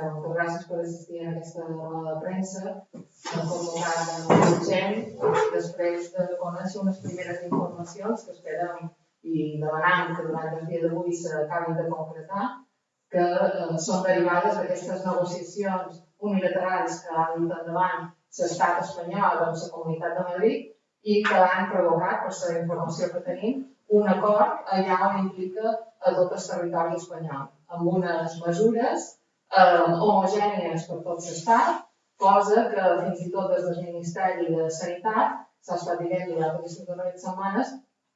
que moltes gràcies per assistir a aquesta roda de premsa, convocat en el gent, després de conèixer unes primeres informacions que esperem i demanant que durant el dia d'avui s'acabin de concretar, que eh, són derivades d'aquestes negociacions unilaterals que ha dut endavant l'estat espanyol amb la Comunitat de Madrid i que han provocat, per la informació que tenim, un acord allà on implica a tot el territori espanyol, amb unes mesures eh, homogènies per tot l'estat, cosa que fins i tot des del Ministeri de Sanitat s'ha estat dient durant aquestes darreres setmanes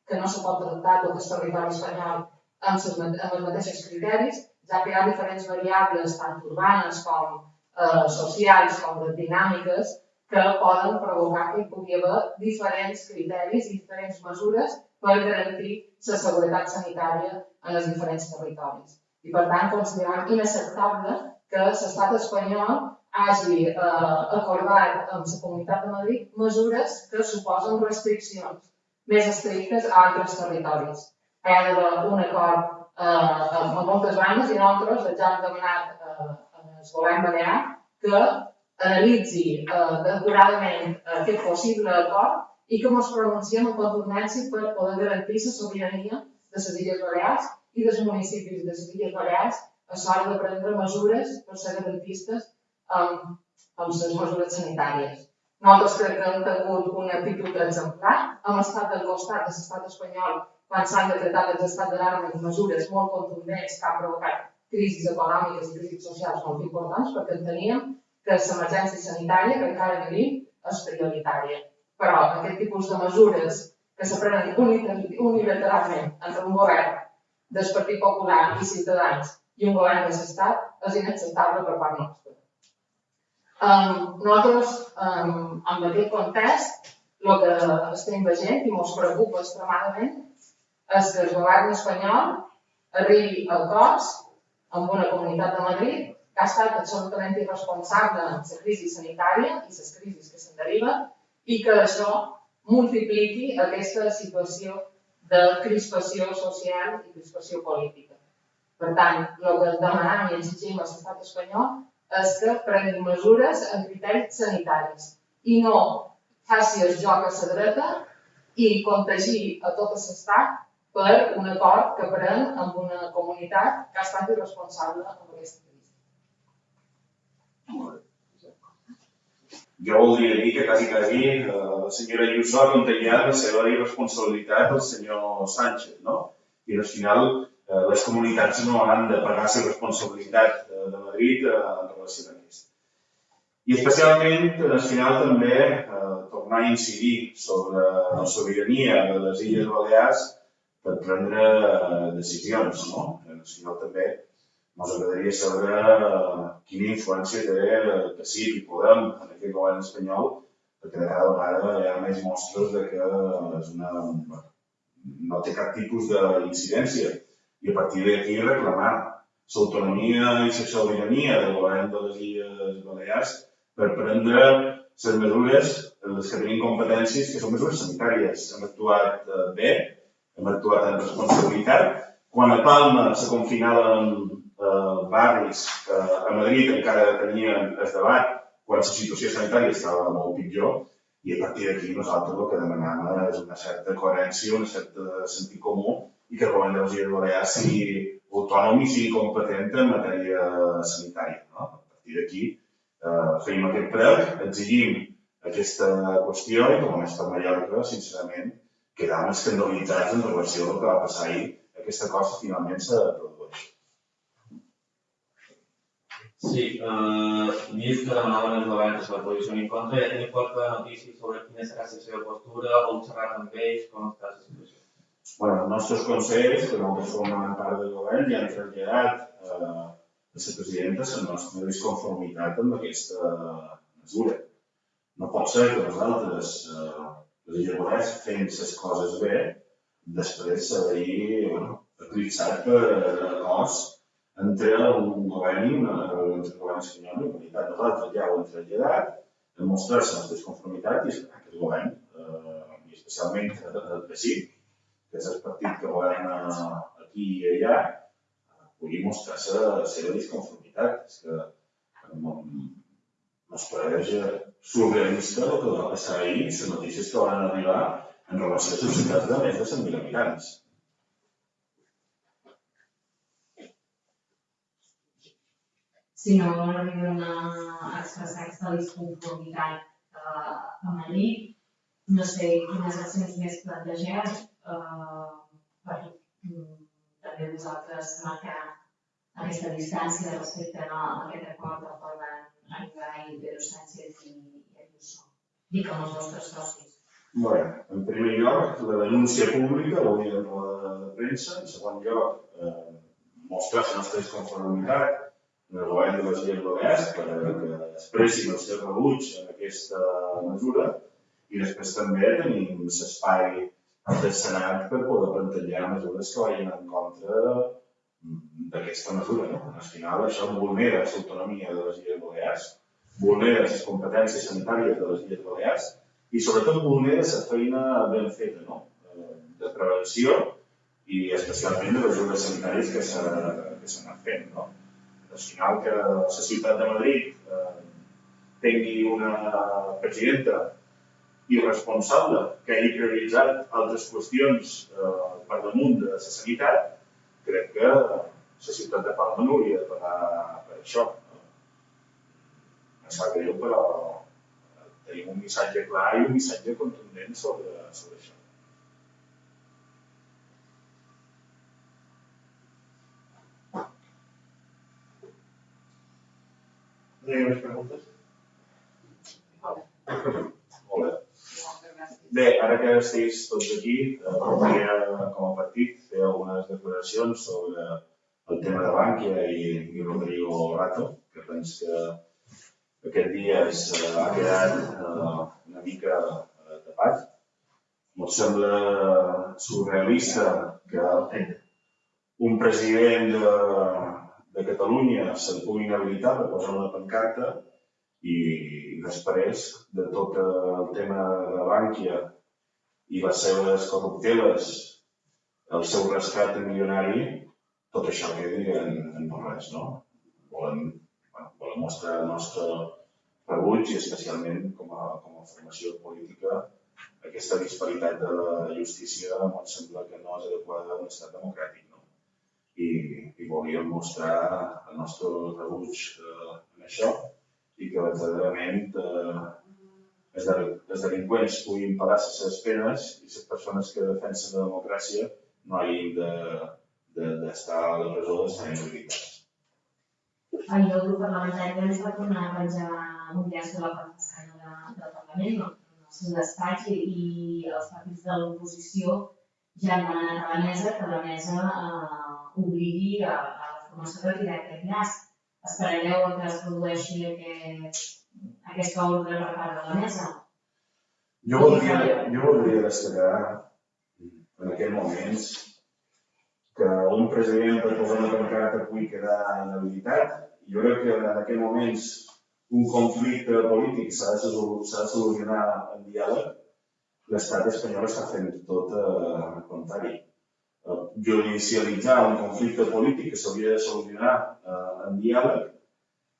que no se pot tractar tot el territori espanyol amb, ses, amb els mateixos criteris, ja que hi ha diferents variables, tant urbanes com eh, socials, com de dinàmiques, que poden provocar que hi pugui haver diferents criteris i diferents mesures per garantir la seguretat sanitària en els diferents territoris. I per tant considerem inacceptable que l'estat espanyol hagi eh, acordat amb la Comunitat de Madrid mesures que suposen restriccions més estrictes a altres territoris. Hi ha un acord eh, amb moltes bandes i nosaltres ja hem demanat eh, al govern balear que analitzi eh, decoradament aquest possible acord i que ens pronunciem en contundència per poder garantir la sobirania de les Illes Balears i dels municipis de les Illes Balears a l'hora de prendre mesures per ser garantistes amb, amb les mesures sanitàries. Nosaltres crec que hem tingut una actitud exemplar, hem estat al costat de l'estat espanyol quan s'han decretat els estats d'alarma i mesures molt contundents que han provocat crisis econòmiques i crisis socials molt importants perquè enteníem que l'emergència sanitària que encara vivim és prioritària. Però aquest tipus de mesures que s'aprenen unilateralment entre un govern del Partit Popular i Ciutadans i un govern de l'Estat és inacceptable per part nostra. Um, nosaltres, um, en aquest context, el que estem veient i ens preocupa extremadament és que el govern espanyol arribi al cos amb una comunitat de Madrid que ha estat absolutament irresponsable en la crisi sanitària i les crisis que se'n deriven i que això multipliqui aquesta situació de crispació social i crispació política. Per tant, el que demanem i exigim a l'estat espanyol és que prengui mesures en criteris sanitaris i no faci el joc a la dreta i contagi a tot l'estat per un acord que pren amb una comunitat que ha estat irresponsable amb aquesta Jo voldria dir que quasi, quasi eh, la senyora Ayuso ha contagiat la seva irresponsabilitat al senyor Sánchez, no? I al final eh, les comunitats no han de pagar la responsabilitat de, de Madrid eh, en relació amb aquest. I especialment, al final, també eh, tornar a incidir sobre la sobirania de les Illes Balears per prendre eh, decisions, no? Al final també ens agradaria saber eh, quina influència té el PSIC i Podem en aquest govern espanyol, perquè de cada vegada hi ha més mostres de que és una, no té cap tipus d'incidència. I a partir d'aquí reclamar l'autonomia i la sobirania del govern de les Illes Balears per prendre les mesures en les que tenim competències, que són mesures sanitàries. Hem actuat eh, bé, hem actuat amb responsabilitat. Quan a Palma se confinaven eh, barris que a Madrid encara tenien el debat quan la situació sanitària estava molt pitjor i a partir d'aquí nosaltres el que demanem és una certa coherència, un cert sentit comú i que el govern de les Illes Balears sigui autònom i sigui competent en matèria sanitària. No? A partir d'aquí eh, feim aquest prec, exigim aquesta qüestió i com a mestre Mallorca, sincerament, quedam escandalitzats en relació al que va passar ahir. Aquesta cosa finalment s'ha produït. Sí, eh, vist que demanaven els governs la posició en contra, ja tenim qualque notícia sobre quina serà la seva postura, heu xerrat amb ells, com està la situació? Bueno, els nostres consells, que nosaltres formem part del govern, ja han traslladat eh, a la presidenta la nostra disconformitat amb aquesta mesura. No pot ser que nosaltres, eh, les Illes fent les coses bé, després s'ha d'ahir bueno, eclipsat per acords entre un govern una, entre el govern espanyol i la comunitat. Nosaltres ja ho hem traslladat, hem mostrat la nostra disconformitat i el govern, eh, i especialment el PSIC, que és el partit que governa aquí i allà, pugui mostrar la seva disconformitat. És que ens pareix surrealista el que va passar ahir, les notícies que van arribar en relació a societats de més de 100.000 habitants. Si no arriben a expressar aquesta disconformitat eh, a Madrid, no sé quines accions més plantegeu eh, per mm, també vosaltres marcar aquesta distància respecte a aquest acord qual van arribar i Pedro Sánchez i, Ayuso. Dic amb els vostres socis. Bé, en primer lloc, la denúncia pública, ho dir en la de premsa. En segon lloc, eh, mostrar la nostra disconformitat govern de les Illes Balears perquè expressin el seu rebuig en aquesta mesura i després també tenim l'espai Senat per poder plantejar mesures que vagin en contra d'aquesta mesura. No? Al final això vulnera l'autonomia de les Illes Balears, vulnera les competències sanitàries de les Illes Balears i sobretot vulnera la feina ben feta no? de prevenció i especialment de mesures sanitàries que s'han anat fent. No? Al final que la ciutat de Madrid eh, tingui una presidenta irresponsable que hagi prioritzat altres qüestions eh, per damunt de la sanitat, crec que la ciutat de Palma no hauria de pagar per això. No? Em sap greu, però tenim un missatge clar i un missatge contundent sobre, sobre això. Més preguntes? Molt bé. Bé, ara que estiguis tots aquí, eh, voldria, com a partit, fer algunes declaracions sobre el tema de Bànquia i, i Rodrigo Rato, que penso que aquest dia es, eh, ha quedat eh, una mica eh, tapat. Em sembla surrealista que un president de, de Catalunya se'n pugui inhabilitar per posar una pancarta i després de tot el tema de Bànquia i les seves corrupteles, el seu rescat milionari, tot això quedi en, en no res, no? Volem, bueno, volem mostrar el nostre rebuig i especialment com a, com a formació política aquesta disparitat de la justícia em sembla que no és adequada a un estat democràtic. No? i, i volíem mostrar el nostre rebuig eh, en això i que verdaderament eh, els, els delinqüents puguin pagar les seves penes i les persones que defensen la democràcia no hagin d'estar de, de, a la presó d'estar inhabilitats. Ahir el grup parlamentari ens va tornar a penjar un llaç de la façana de, del Parlament, no? el seu despatx, i, i els partits de l'oposició ja han demanat a la mesa que la mesa eh, obligui a, a la formació retirar aquest llaç. Esperareu que es produeixi aquest, aquesta ordre per part de la mesa? Jo voldria, jo voldria destacar en aquests moments que un president per posar una pancarta pugui quedar inhabilitat. Jo crec que en aquests moments un conflicte polític s'ha de, de solucionar en diàleg. L'estat espanyol està fent tot eh, el contrari judicialitzar un conflicte polític que s'hauria de solucionar eh, en diàleg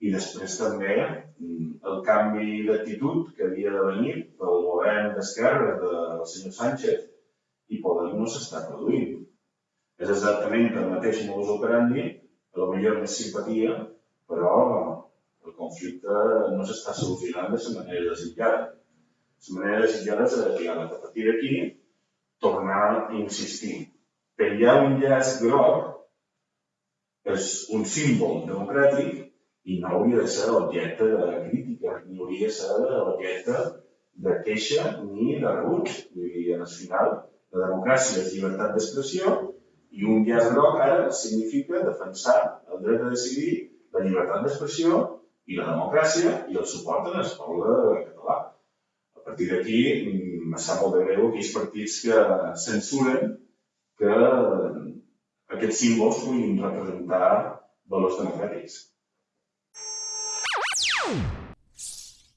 i després també mm, el canvi d'actitud que havia de venir pel govern d'esquerra del senyor Sánchez i Podem no s'està produint. És exactament el mateix modus operandi, a lo millor més simpatia, però el conflicte no s'està solucionant de la manera desitjada. La manera desitjada és de diàleg. A partir d'aquí, tornar a insistir penjar un llaç groc és un símbol democràtic i no hauria de ser objecte de crítica, ni hauria de ser objecte de queixa ni de rebuig. Vull dir, al final, la democràcia és llibertat d'expressió i un llaç groc ara significa defensar el dret a decidir, la llibertat d'expressió i la democràcia i el suport el poble català. A partir d'aquí, em sap molt de greu aquells partits que censuren que aquests símbols puguin representar valors democràtics.